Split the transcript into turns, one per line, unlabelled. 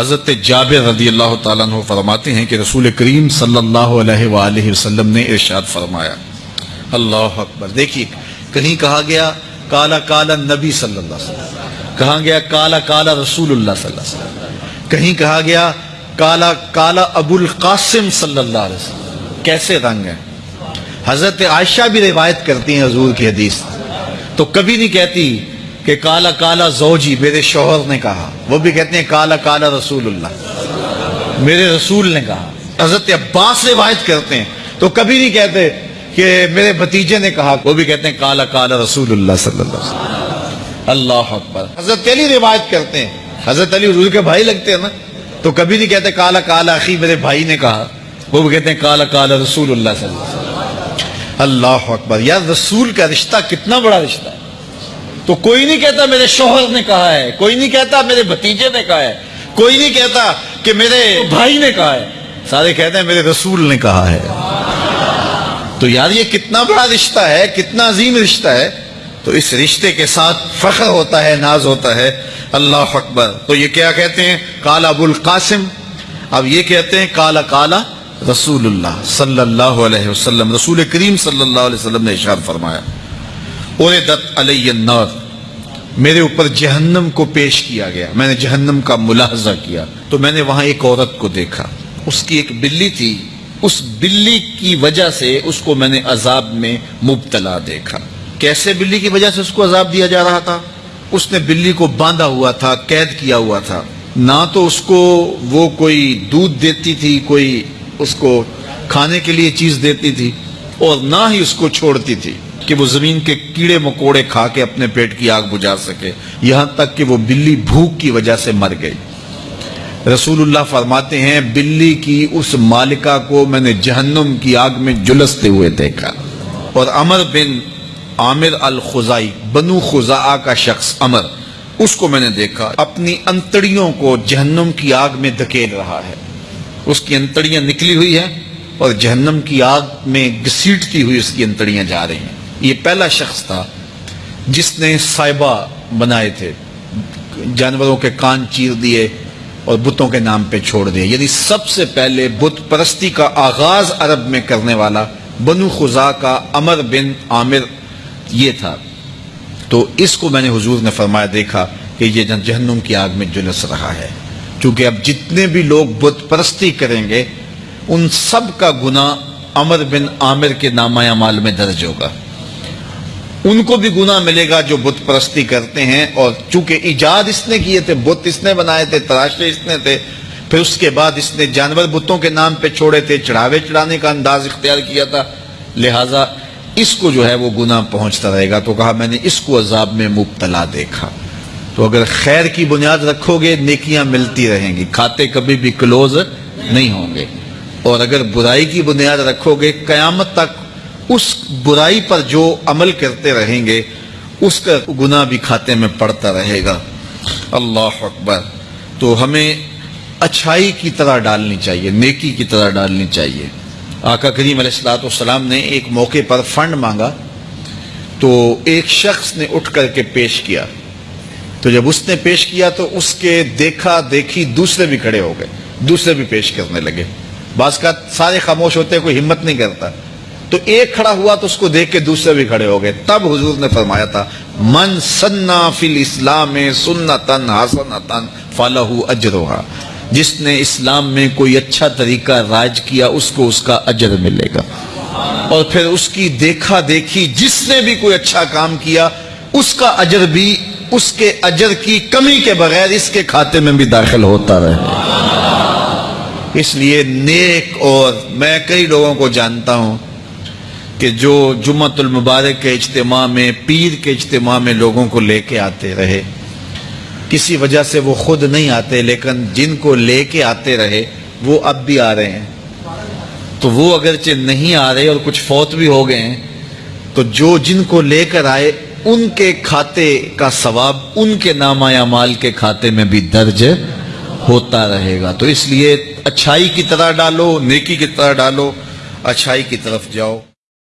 حضرت جابر رضی اللہ تعالیٰ عنہ فرماتے ہیں کہ رسول کریم صلی اللہ علیہ وآلہ وسلم نے ارشاد فرمایا۔ اللہ اکبر۔ دیکھیے، کہیں کہا گیا، کالا کالا نبی صلی اللہ علیہ وسلم۔ کہا گیا، کالا کالا رسول اللہ صلی اللہ علیہ وسلم۔ کہیں کہا گیا، کالا کالا ابو القاسم صلی اللہ علیہ وسلم۔ کیسے رنگ ہیں؟ حضرت عائشہ بھی روایت کرتی ہیں حضور کی حدیث۔ تو کبھی نہیں کہتی کہ کالا کالا زوجی میرے شوہر نے کہا۔ وہ بھی کہتے ہیں کالا کالا رسول اللہ۔ میرے رسول نے کہا۔ حضرت عباس روایت کرتے ہیں۔ تو کبھی نہیں کہتے کہ میرے بھتیجے نے کہا۔ وہ بھی کہتے ہیں کالا کالا رسول اللہ صلی اللہ علیہ وسلم۔ اللہ اکبر۔ حضرت علی روایت کرتے ہیں۔ حضرت علی حضور کے بھائی لگتے ہیں نا۔ تو کبھی نہیں کہتے کالا کالا اخی میرے بھائی نے کہا۔ وہ بھی کہتے ہیں کالا کالا رسول اللہ صلی اللہ علیہ وسلم۔ اللہ اکبر۔ یار رسول کا رشتہ کتنا بڑا رشتہ ہے۔ تو کوئی نہیں کہتا میرے شوہر نے کہا ہے، کوئی نہیں کہتا میرے بھتیجے نے کہا ہے، کوئی نہیں کہتا کہ میرے بھائی نے کہا ہے۔ سارے کہتے ہیں میرے رسول نے کہا ہے۔ تو یار یہ کتنا بڑا رشتہ ہے، کتنا عظیم رشتہ ہے۔ تو اس رشتے کے ساتھ فخر ہوتا ہے، ناز ہوتا ہے۔ اللہ اکبر۔ تو یہ کیا کہتے ہیں؟ کالا ابو القاسم۔ اب یہ کہتے ہیں کالا کالا رسول اللہ صلی اللہ علیہ وسلم۔ رسول کریم صلی اللہ علیہ وسلم نے اشار فرمایا علی النار۔ میرے اوپر جہنم کو پیش کیا گیا، میں نے جہنم کا ملاحظہ کیا۔ تو میں نے وہاں ایک عورت کو دیکھا۔ اس کی ایک بلی تھی۔ اس بلی کی وجہ سے اس کو میں نے عذاب میں مبتلا دیکھا۔ کیسے بلی کی وجہ سے اس کو عذاب دیا جا رہا تھا؟ اس نے بلی کو باندھا ہوا تھا، قید کیا ہوا تھا۔ نہ تو اس کو وہ کوئی دودھ دیتی تھی، کوئی اس کو کھانے کے لیے چیز دیتی تھی اور نہ ہی اس کو چھوڑتی تھی۔ کہ وہ زمین کے کیڑے مکوڑے کھا کے اپنے پیٹ کی آگ بجھا سکے۔ یہاں تک کہ وہ بلی بھوک کی وجہ سے مر گئی۔ رسول اللہ فرماتے ہیں، بلی کی اس مالکہ کو میں نے جہنم کی آگ میں جلستے ہوئے دیکھا۔ اور امر بن عامر الخزائی، بنو خزا کا شخص امر اس کو میں نے دیکھا۔ اپنی انتڑیوں کو جہنم کی آگ میں دھکیل رہا ہے۔ اس کی انتڑیاں نکلی ہوئی ہیں اور جہنم کی آگ میں گسیٹتی ہوئی اس کی انتڑیاں جا رہی ہیں۔ یہ پہلا شخص تھا جس نے سائبہ بنائے تھے، جانوروں کے کان چیر دیے اور بتوں کے نام پہ چھوڑ دیے۔ یعنی سب سے پہلے بت پرستی کا آغاز عرب میں کرنے والا بنو خزا کا امر بن عامر یہ تھا۔ تو اس کو میں نے حضور نے فرمایا، دیکھا کہ یہ جہنم کی آگ میں جلس رہا ہے۔ چونکہ اب جتنے بھی لوگ بت پرستی کریں گے، ان سب کا گناہ امر بن عامر کے نامہ مال میں درج ہوگا۔ ان کو بھی گناہ ملے گا جو بت پرستی کرتے ہیں اور چونکہ ایجاد اس نے کیے تھے، بت اس نے بنائے تھے، تراشے اس نے تھے، پھر اس کے بعد اس نے جانور بتوں کے نام پہ چھوڑے تھے، چڑھاوے چڑھانے کا انداز اختیار کیا تھا۔ لہٰذا اس کو جو ہے وہ گناہ پہنچتا رہے گا۔ تو کہا میں نے اس کو عذاب میں مبتلا دیکھا۔ تو اگر خیر کی بنیاد رکھو گے، نیکیاں ملتی رہیں گی۔ کھاتے کبھی بھی کلوز نہیں ہوں گے۔ اور اگر برائی کی بنیاد رکھو گے، قیامت تک اس برائی پر جو عمل کرتے رہیں گے، اس کا گناہ بھی کھاتے میں پڑتا رہے گا۔ اللہ اکبر۔ تو ہمیں اچھائی کی طرح ڈالنی چاہیے، نیکی کی طرح ڈالنی چاہیے۔ آقا کریم علیہ السلاۃ والسلام نے ایک موقع پر فنڈ مانگا، تو ایک شخص نے اٹھ کر کے پیش کیا۔ تو جب اس نے پیش کیا تو اس کے دیکھا دیکھی دوسرے بھی کھڑے ہو گئے، دوسرے بھی پیش کرنے لگے۔ بعض کا سارے خاموش ہوتے کوئی ہمت نہیں کرتا۔ تو ایک کھڑا ہوا تو اس کو دیکھ کے دوسرے بھی کھڑے ہو گئے۔ تب حضور نے فرمایا تھا، من سنا فی الاسلام سنتن حسنتن فلہ اجرها جس نے اسلام میں کوئی اچھا طریقہ راج کیا، اس کو اس کا اجر ملے گا۔ اور پھر اس کی دیکھا دیکھی جس نے بھی کوئی اچھا کام کیا، اس کا اجر بھی اس کے اجر کی کمی کے بغیر اس کے کھاتے میں بھی داخل ہوتا رہے۔ اس لیے نیک اور میں کئی لوگوں کو جانتا ہوں کہ جو جمعت المبارک کے اجتماع میں، پیر کے اجتماع میں لوگوں کو لے کے آتے رہے۔ کسی وجہ سے وہ خود نہیں آتے، لیکن جن کو لے کے آتے رہے، وہ اب بھی آ رہے ہیں۔ تو وہ اگرچہ نہیں آ رہے اور کچھ فوت بھی ہو گئے ہیں، تو جو جن کو لے کر آئے، ان کے کھاتے کا ثواب، ان کے نامہ مال کے کھاتے میں بھی درج ہوتا رہے گا۔ تو اس لیے اچھائی کی طرح ڈالو، نیکی کی طرح ڈالو، اچھائی کی طرف جاؤ۔